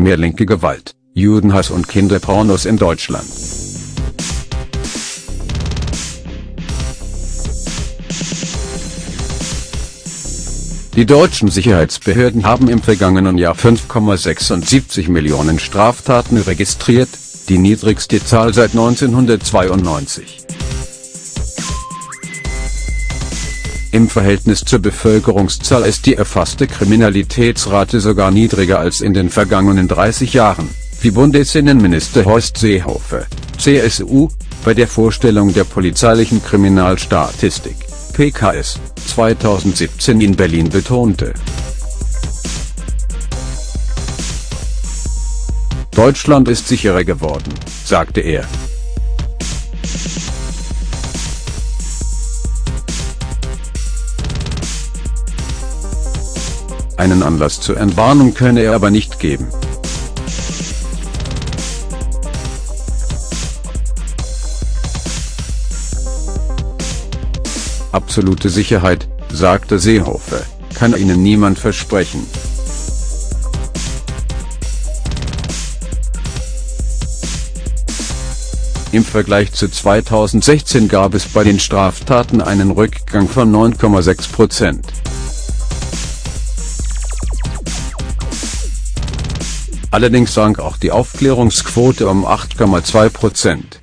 Mehr linke Gewalt, Judenhass und Kinderpornos in Deutschland. Die deutschen Sicherheitsbehörden haben im vergangenen Jahr 5,76 Millionen Straftaten registriert, die niedrigste Zahl seit 1992. Im Verhältnis zur Bevölkerungszahl ist die erfasste Kriminalitätsrate sogar niedriger als in den vergangenen 30 Jahren, wie Bundesinnenminister Horst Seehofer, CSU, bei der Vorstellung der polizeilichen Kriminalstatistik, PKS, 2017 in Berlin betonte. Deutschland ist sicherer geworden, sagte er. Einen Anlass zur Entwarnung könne er aber nicht geben. Absolute Sicherheit, sagte Seehofer, kann Ihnen niemand versprechen. Im Vergleich zu 2016 gab es bei den Straftaten einen Rückgang von 9,6 Prozent. Allerdings sank auch die Aufklärungsquote um 8,2 Prozent.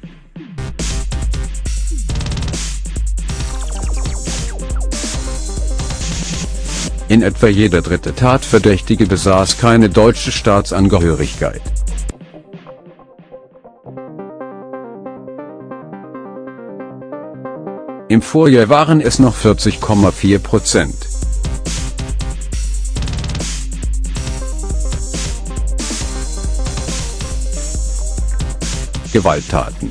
In etwa jeder dritte Tatverdächtige besaß keine deutsche Staatsangehörigkeit. Im Vorjahr waren es noch 40,4 Prozent. Gewalttaten.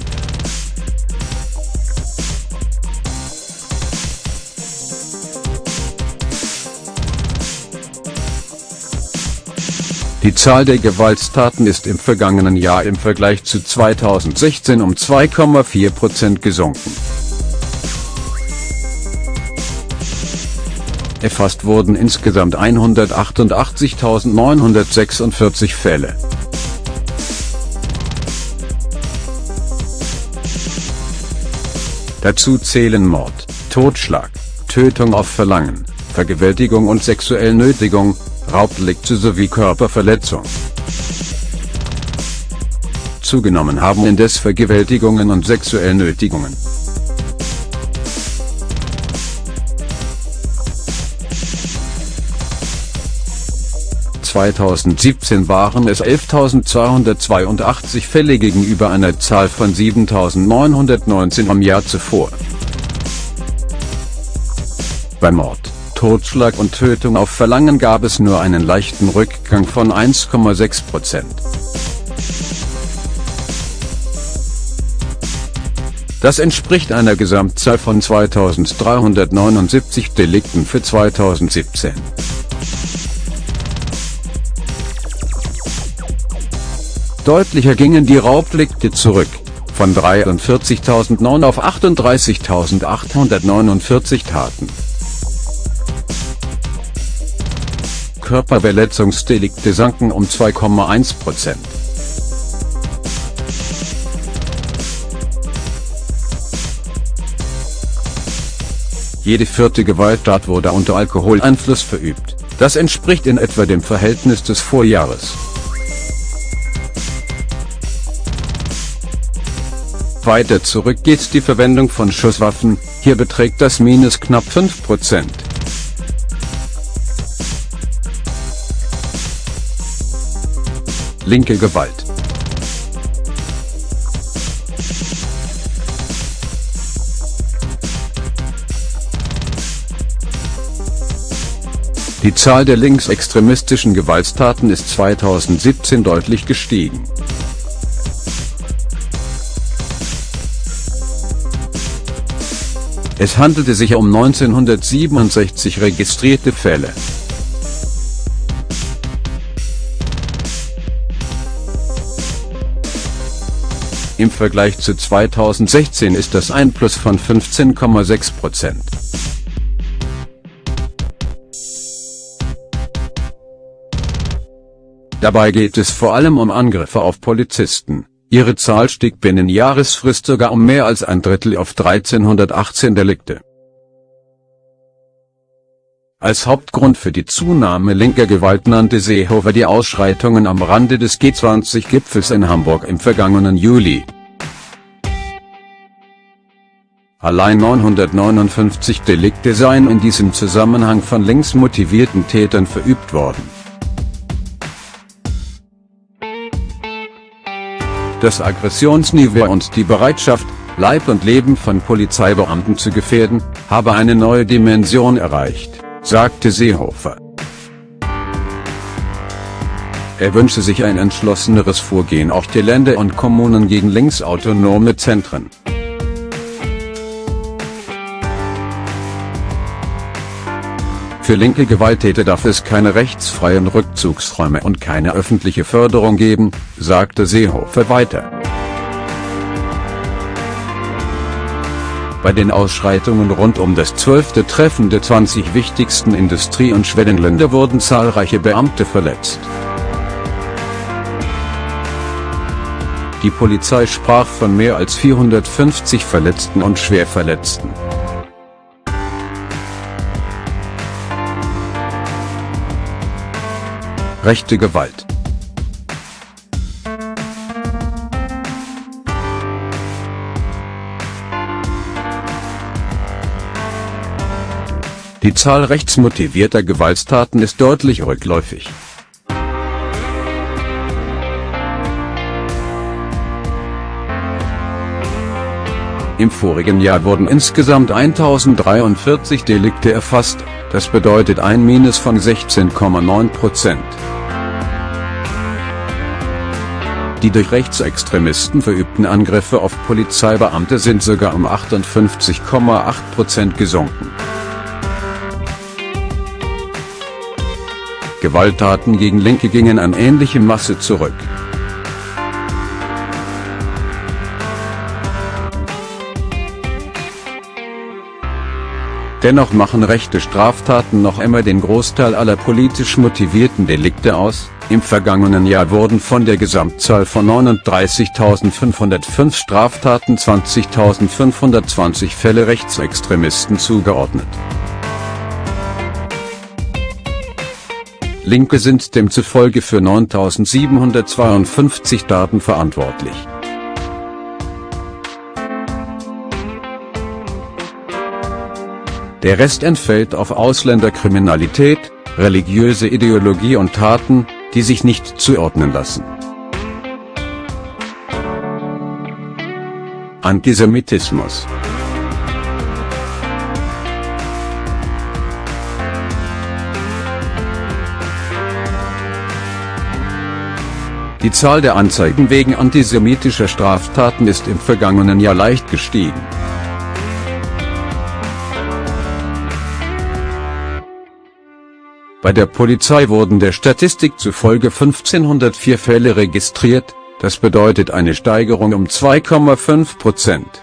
Die Zahl der Gewalttaten ist im vergangenen Jahr im Vergleich zu 2016 um 2,4 Prozent gesunken. Erfasst wurden insgesamt 188.946 Fälle. Dazu zählen Mord, Totschlag, Tötung auf Verlangen, Vergewaltigung und sexuelle Nötigung, Raubdelikte sowie Körperverletzung. Zugenommen haben indes Vergewaltigungen und sexuelle Nötigungen. (2017 waren es 11.282 Fälle gegenüber einer Zahl von 7.919 am Jahr zuvor). Bei Mord, Totschlag und Tötung auf Verlangen gab es nur einen leichten Rückgang von 1,6 Prozent. Das entspricht einer Gesamtzahl von 2379 Delikten für 2017. Deutlicher gingen die Raubdelikte zurück, von 43.009 auf 38.849 Taten. Körperverletzungsdelikte sanken um 2,1 Prozent. Jede vierte Gewalttat wurde unter Alkoholeinfluss verübt, das entspricht in etwa dem Verhältnis des Vorjahres. Weiter zurück geht die Verwendung von Schusswaffen, hier beträgt das Minus knapp 5%. Linke Gewalt Die Zahl der linksextremistischen Gewalttaten ist 2017 deutlich gestiegen. Es handelte sich um 1967 registrierte Fälle. Im Vergleich zu 2016 ist das ein Plus von 15,6 Prozent. Dabei geht es vor allem um Angriffe auf Polizisten. Ihre Zahl stieg binnen Jahresfrist sogar um mehr als ein Drittel auf 1318 Delikte. Als Hauptgrund für die Zunahme linker Gewalt nannte Seehofer die Ausschreitungen am Rande des G20-Gipfels in Hamburg im vergangenen Juli. Allein 959 Delikte seien in diesem Zusammenhang von links motivierten Tätern verübt worden. Das Aggressionsniveau und die Bereitschaft, Leib und Leben von Polizeibeamten zu gefährden, habe eine neue Dimension erreicht, sagte Seehofer. Er wünsche sich ein entschlosseneres Vorgehen auch der Länder und Kommunen gegen linksautonome Zentren. Für linke Gewalttäter darf es keine rechtsfreien Rückzugsräume und keine öffentliche Förderung geben, sagte Seehofer weiter. Bei den Ausschreitungen rund um das zwölfte Treffen der 20 wichtigsten Industrie- und Schwellenländer wurden zahlreiche Beamte verletzt. Die Polizei sprach von mehr als 450 Verletzten und Schwerverletzten. Rechte Gewalt Die Zahl rechtsmotivierter Gewalttaten ist deutlich rückläufig. Im vorigen Jahr wurden insgesamt 1043 Delikte erfasst, das bedeutet ein Minus von 16,9 Prozent. Die durch Rechtsextremisten verübten Angriffe auf Polizeibeamte sind sogar um 58,8 Prozent gesunken. Gewalttaten gegen Linke gingen an ähnliche Masse zurück. Dennoch machen rechte Straftaten noch immer den Großteil aller politisch motivierten Delikte aus, im vergangenen Jahr wurden von der Gesamtzahl von 39.505 Straftaten 20.520 Fälle Rechtsextremisten zugeordnet. Linke sind demzufolge für 9.752 Daten verantwortlich. Der Rest entfällt auf Ausländerkriminalität, religiöse Ideologie und Taten, die sich nicht zuordnen lassen. Antisemitismus Die Zahl der Anzeigen wegen antisemitischer Straftaten ist im vergangenen Jahr leicht gestiegen. Bei der Polizei wurden der Statistik zufolge 1504 Fälle registriert, das bedeutet eine Steigerung um 2,5 Prozent.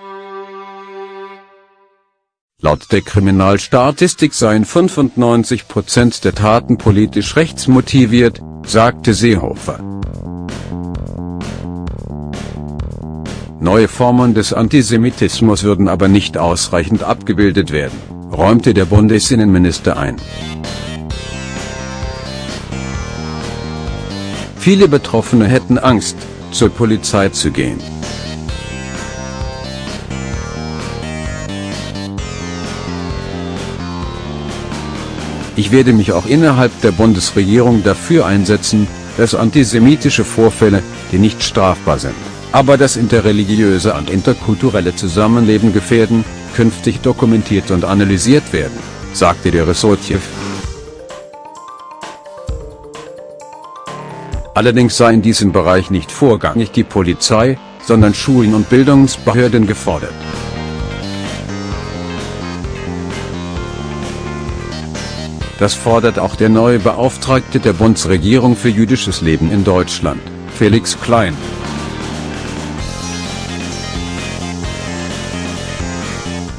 Laut der Kriminalstatistik seien 95 Prozent der Taten politisch rechtsmotiviert, sagte Seehofer. Neue Formen des Antisemitismus würden aber nicht ausreichend abgebildet werden, räumte der Bundesinnenminister ein. Viele Betroffene hätten Angst, zur Polizei zu gehen. Ich werde mich auch innerhalb der Bundesregierung dafür einsetzen, dass antisemitische Vorfälle, die nicht strafbar sind, aber das interreligiöse und interkulturelle Zusammenleben gefährden, künftig dokumentiert und analysiert werden, sagte der Ressortchef. Allerdings sei in diesem Bereich nicht vorgangig die Polizei, sondern Schulen und Bildungsbehörden gefordert. Das fordert auch der neue Beauftragte der Bundesregierung für jüdisches Leben in Deutschland, Felix Klein.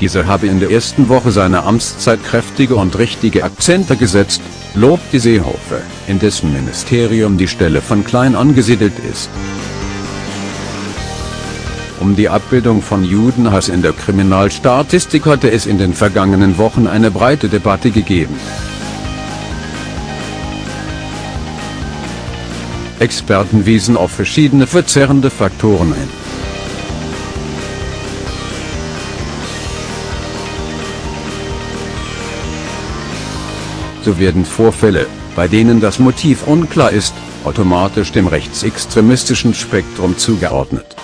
Dieser habe in der ersten Woche seiner Amtszeit kräftige und richtige Akzente gesetzt, lobt die Seehofer, in dessen Ministerium die Stelle von klein angesiedelt ist. Um die Abbildung von Judenhass in der Kriminalstatistik hatte es in den vergangenen Wochen eine breite Debatte gegeben. Experten wiesen auf verschiedene verzerrende Faktoren ein. So werden Vorfälle, bei denen das Motiv unklar ist, automatisch dem rechtsextremistischen Spektrum zugeordnet.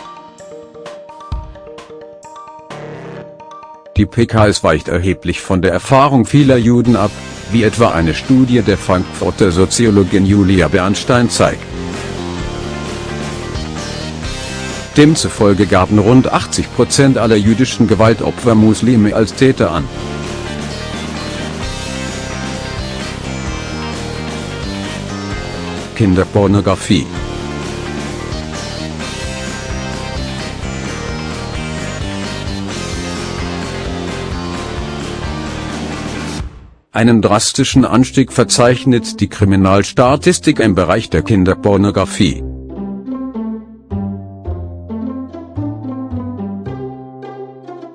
Die PKS weicht erheblich von der Erfahrung vieler Juden ab, wie etwa eine Studie der Frankfurter Soziologin Julia Bernstein zeigt. Demzufolge gaben rund 80% aller jüdischen Gewaltopfer Muslime als Täter an. Kinderpornografie. Einen drastischen Anstieg verzeichnet die Kriminalstatistik im Bereich der Kinderpornografie.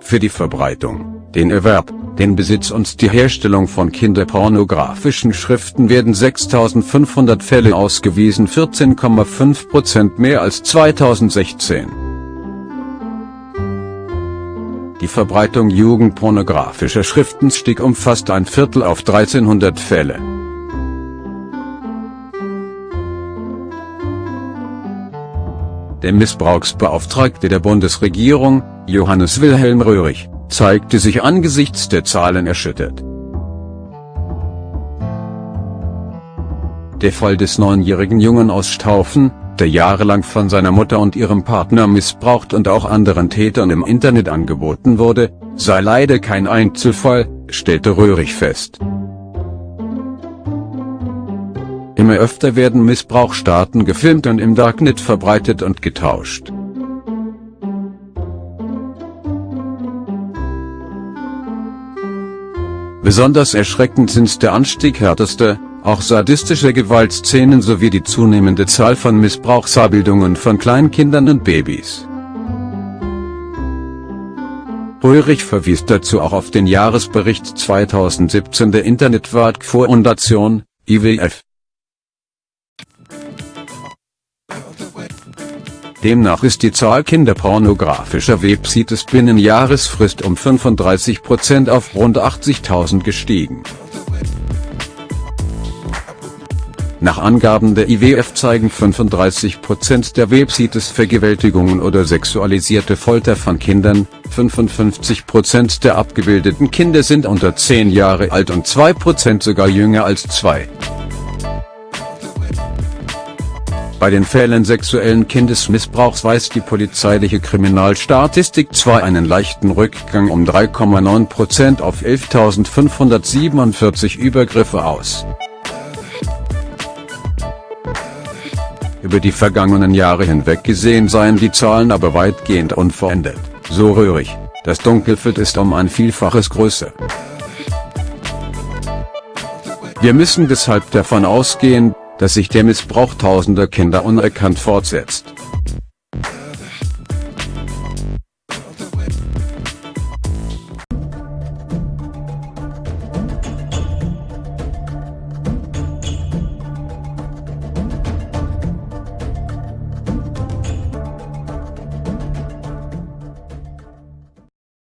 Für die Verbreitung, den Erwerb, den Besitz und die Herstellung von kinderpornografischen Schriften werden 6500 Fälle ausgewiesen 14,5% mehr als 2016. Die Verbreitung jugendpornografischer Schriften stieg um fast ein Viertel auf 1300 Fälle. Der Missbrauchsbeauftragte der Bundesregierung, Johannes Wilhelm Röhrig, zeigte sich angesichts der Zahlen erschüttert. Der Fall des neunjährigen Jungen aus Staufen, der jahrelang von seiner Mutter und ihrem Partner missbraucht und auch anderen Tätern im Internet angeboten wurde, sei leider kein Einzelfall, stellte Röhrig fest. Immer öfter werden Missbrauchsstaaten gefilmt und im Darknet verbreitet und getauscht. Besonders erschreckend sind der Anstieg härtester, auch sadistischer Gewaltszenen sowie die zunehmende Zahl von Missbrauchsabbildungen von Kleinkindern und Babys. Ulrich verwies dazu auch auf den Jahresbericht 2017 der Internetwart-Foundation, IWF. Demnach ist die Zahl kinderpornografischer Websites binnen Jahresfrist um 35% auf rund 80.000 gestiegen. Nach Angaben der IWF zeigen 35% der Websites Vergewaltigungen oder sexualisierte Folter von Kindern, 55% der abgebildeten Kinder sind unter 10 Jahre alt und 2% sogar jünger als 2. Bei den Fällen sexuellen Kindesmissbrauchs weist die polizeiliche Kriminalstatistik zwar einen leichten Rückgang um 3,9% auf 11.547 Übergriffe aus. Über die vergangenen Jahre hinweg gesehen seien die Zahlen aber weitgehend unverändert, so rührig, das Dunkelfeld ist um ein Vielfaches größer. Wir müssen deshalb davon ausgehen, dass sich der Missbrauch tausender Kinder unerkannt fortsetzt.